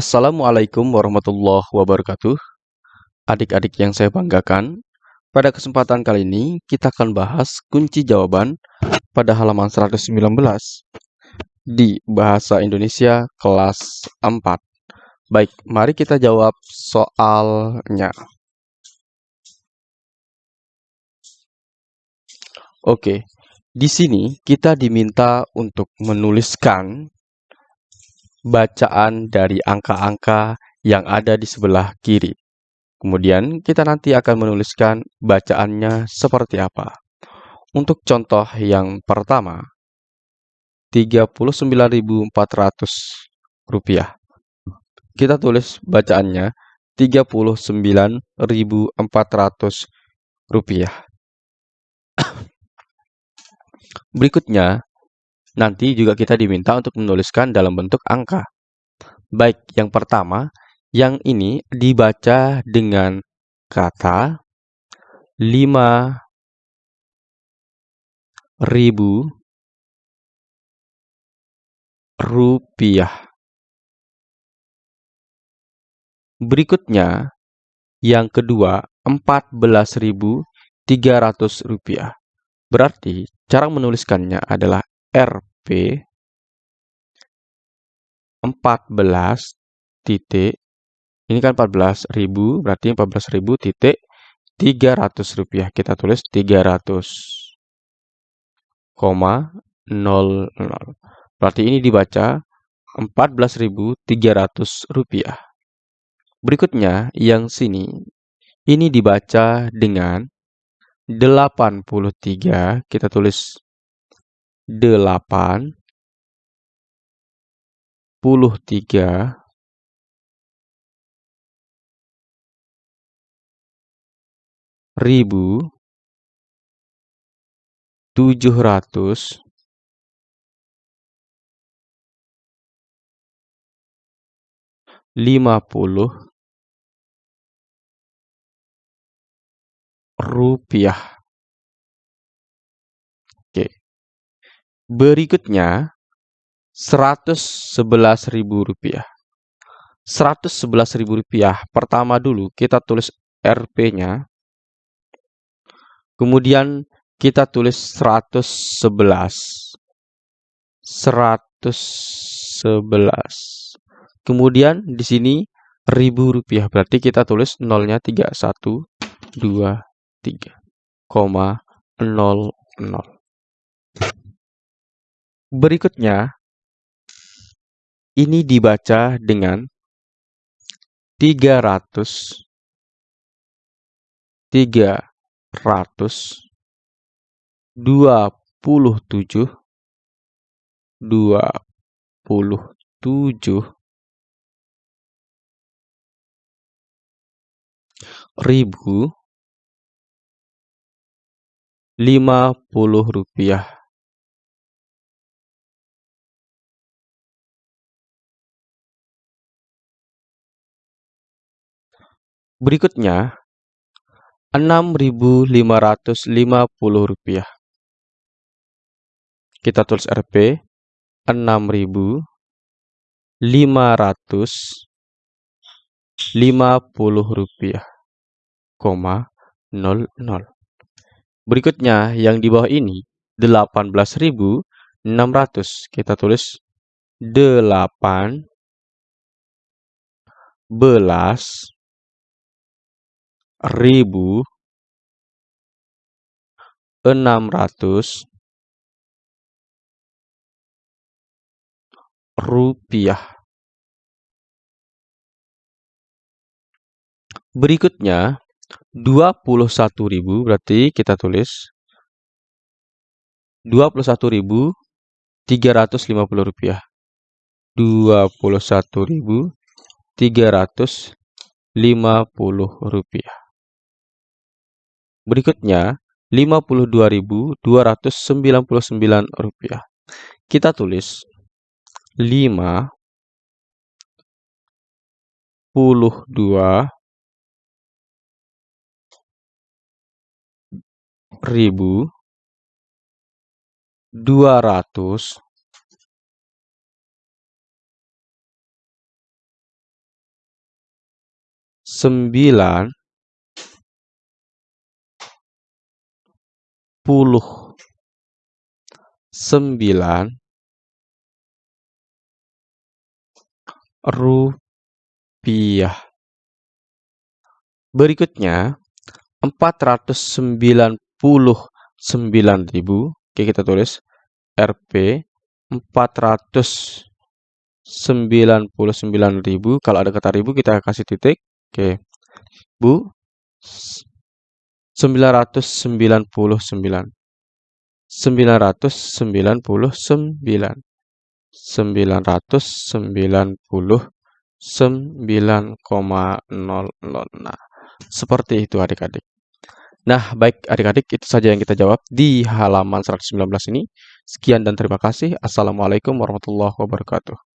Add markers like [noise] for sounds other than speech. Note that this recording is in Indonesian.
Assalamualaikum warahmatullahi wabarakatuh. Adik-adik yang saya banggakan, pada kesempatan kali ini kita akan bahas kunci jawaban pada halaman 119 di Bahasa Indonesia kelas 4. Baik, mari kita jawab soalnya. Oke, di sini kita diminta untuk menuliskan bacaan dari angka-angka yang ada di sebelah kiri. Kemudian kita nanti akan menuliskan bacaannya seperti apa. Untuk contoh yang pertama, 39.400 rupiah. Kita tulis bacaannya 39.400 rupiah. [coughs] Berikutnya, nanti juga kita diminta untuk menuliskan dalam bentuk angka. Baik, yang pertama, yang ini dibaca dengan kata 5 ribu rupiah. Berikutnya, yang kedua, 14.300 rupiah. Berarti, cara menuliskannya adalah RP 14 titik ini kan 14.000 berarti 14.000 titik 300 rupiah. Kita tulis 300 koma 00 berarti ini dibaca 14.300 rupiah. Berikutnya yang sini. Ini dibaca dengan 83 kita tulis delapan puluh tiga. Ribu. Tujuh ratus. Lima puluh. Rupiah. Berikutnya, Rp111.000. Rp111.000 pertama dulu kita tulis Rp-nya. Kemudian kita tulis 111. 111. Kemudian di sini ribu rupiah. Berarti kita tulis nolnya 3. Berikutnya, ini dibaca dengan 300 300 27 27 ribu lima puluh rupiah. Berikutnya, Rp6.550. Kita tulis Rp Rp6.550, koma 00. Berikutnya, yang di bawah ini 18.600. Kita tulis 8 belas ribu enam ratus rupiah. Berikutnya, dua puluh satu ribu berarti kita tulis dua puluh satu ribu tiga ratus lima puluh rupiah. Dua puluh satu ribu tiga ratus lima puluh rupiah. Berikutnya, Rp52.299. Kita tulis 5 puluh dua ribu dua ratus sembilan puluh sembilan rupiah. Berikutnya, empat ratus sembilan puluh sembilan ribu. Oke, kita tulis Rp empat ratus sembilan puluh sembilan ribu. Kalau ada kata ribu, kita kasih titik. Oke, Bu, sembilan ratus sembilan puluh sembilan. Sembilan ratus sembilan puluh sembilan. Sembilan ratus sembilan puluh sembilan koma nol nol. Nah, seperti itu adik-adik. Nah, baik adik-adik, itu saja yang kita jawab di halaman 119 ini. Sekian dan terima kasih. Assalamualaikum warahmatullahi wabarakatuh.